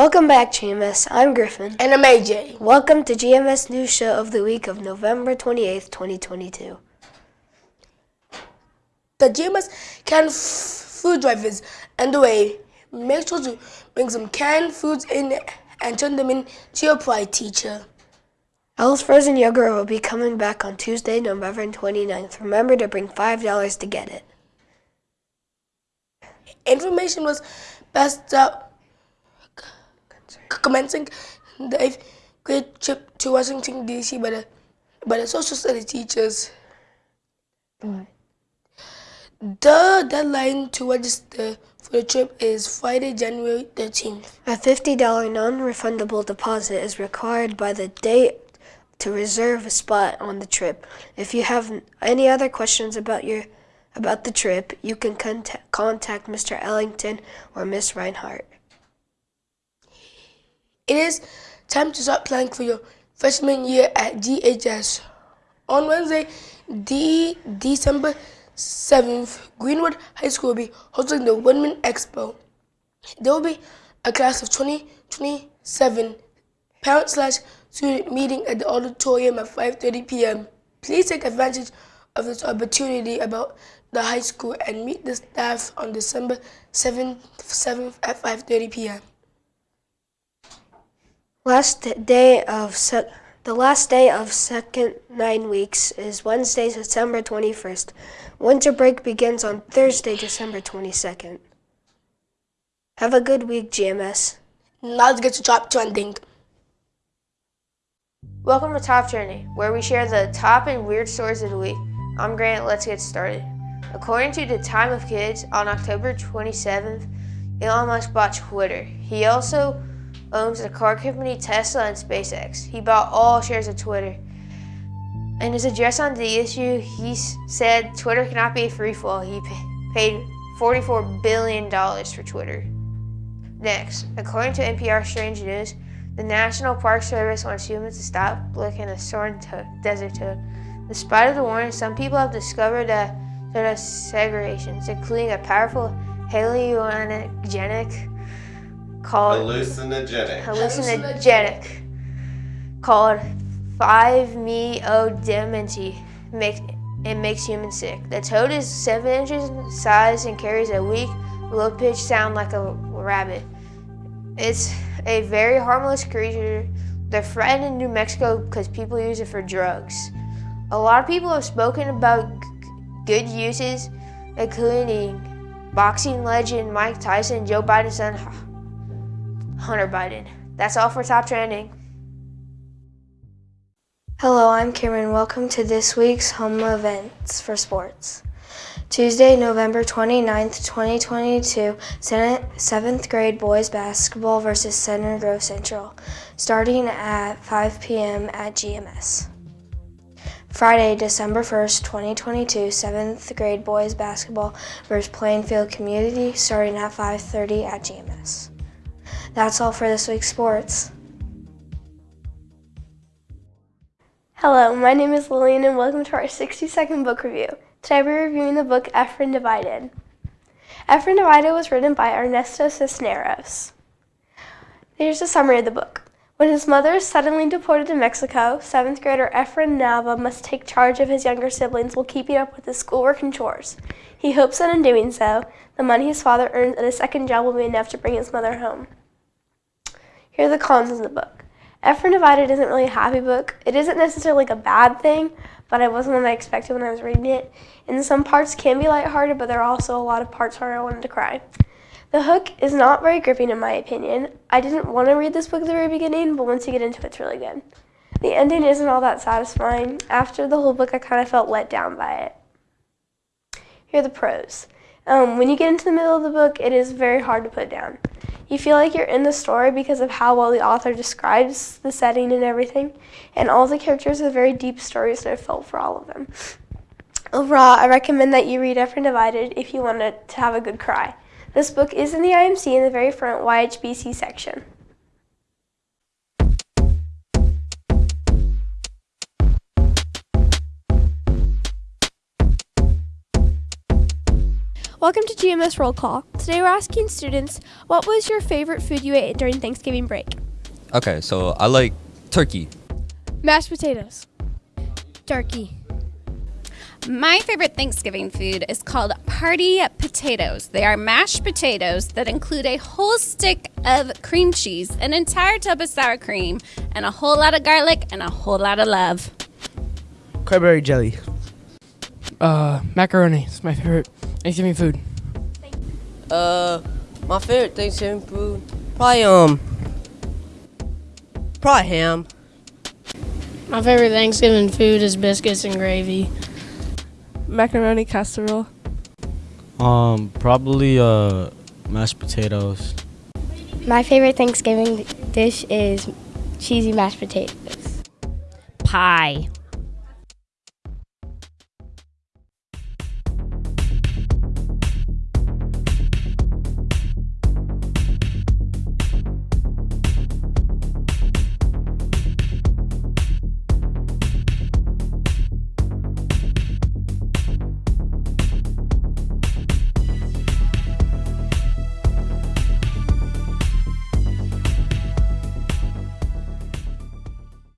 Welcome back, GMS. I'm Griffin. And I'm AJ. Welcome to GMS News Show of the week of November 28th, 2022. The GMS canned f- food drive is underway. Make sure to bring some canned foods in and turn them in to your pride teacher. Elle's Frozen Yogurt will be coming back on Tuesday, November 29th. Remember to bring $5 to get it. Information was passed out commencing the eighth grade trip to Washington, D.C. by the, by the social studies teachers. The deadline to register for the trip is Friday, January 13th. A $50 non-refundable deposit is required by the date to reserve a spot on the trip. If you have any other questions about your about the trip, you can contact, contact Mr. Ellington or Miss Reinhardt. It is time to start planning for your freshman year at GHS. On Wednesday, D- December 7th, Greenwood High School will be hosting the Woodmen Expo. There will be a class of 2027 parent slash student meeting at the auditorium at 5.30 p.m. Please take advantage of this opportunity about the high school and meet the staff on December 7th, 7th at 5.30 p.m. Last day of sec- the last day of second nine weeks is Wednesday, December 21st. Winter break begins on Thursday, December 22nd. Have a good week, GMS. Now let's get to top trending. Welcome to Top Trending, where we share the top and weird stories of the week. I'm Grant, let's get started. According to the Time of Kids, on October 27th, Elon Musk bought Twitter. He also owns the car company Tesla and SpaceX. He bought all shares of Twitter. In his address on the issue, he said Twitter cannot be a free fall. He paid $44 billion for Twitter. Next, according to NPR Strange News, the National Park Service wants humans to stop looking at Sonoran to- desert toad. Despite of the warning, some people have discovered that there are segregations, including a powerful hallucinogenic called Hallucinogenic. hallucinogenic called 5-MeO-DMT. Makes it makes humans sick. The toad is seven inches in size and carries a weak, low-pitched sound like a rabbit. It's a very harmless creature. They're threatened in New Mexico because people use it for drugs. A lot of people have spoken about g- good uses, including boxing legend Mike Tyson, Joe Biden's son Hunter Biden. That's all for Top Trending. Hello, I'm Cameron. Welcome to this week's home events for sports. Tuesday, November 29th, 2022, 7th grade boys basketball versus Center Grove Central, starting at 5 p.m. at GMS. Friday, December 1st, 2022, 7th grade boys basketball versus Plainfield Community, starting at 5:30 at GMS. That's all for this week's sports. Hello, my name is Lillian and welcome to our 60 second book review. Today we're reviewing the book Efren Divided. Efren Divided was written by Ernesto Cisneros. Here's a summary of the book. When his mother is suddenly deported to Mexico, seventh grader Efren Nava must take charge of his younger siblings while keeping up with his schoolwork and chores. He hopes that in doing so, the money his father earns at a second job will be enough to bring his mother home. Here are the cons of the book. Efren Divided isn't really a happy book. It isn't necessarily like a bad thing, but it wasn't what I expected when I was reading it. And some parts can be lighthearted, but there are also a lot of parts where I wanted to cry. The hook is not very gripping in my opinion. I didn't want to read this book at the very beginning, but once you get into it, it's really good. The ending isn't all that satisfying. After the whole book, I kind of felt let down by it. Here are the pros. Um, when you get into the middle of the book, it is very hard to put down. You feel like you're in the story because of how well the author describes the setting and everything, and all the characters have very deep stories, so I felt for all of them. Overall, I recommend that you read Efren Divided if you want to have a good cry. This book is in the IMC in the very front YHBC section. Welcome to GMS Roll Call. Today we're asking students, what was your favorite food you ate during Thanksgiving break? Okay, so I like turkey. Mashed potatoes. Turkey. My favorite Thanksgiving food is called party potatoes. They are mashed potatoes that include a whole stick of cream cheese, an entire tub of sour cream, and a whole lot of garlic and a whole lot of love. Cranberry jelly. Uh, macaroni. It's my favorite Thanksgiving food. Uh, my favorite Thanksgiving food, probably um, probably ham. My favorite Thanksgiving food is biscuits and gravy. Macaroni casserole. Um, probably uh, mashed potatoes. My favorite Thanksgiving dish is cheesy mashed potatoes. Pie.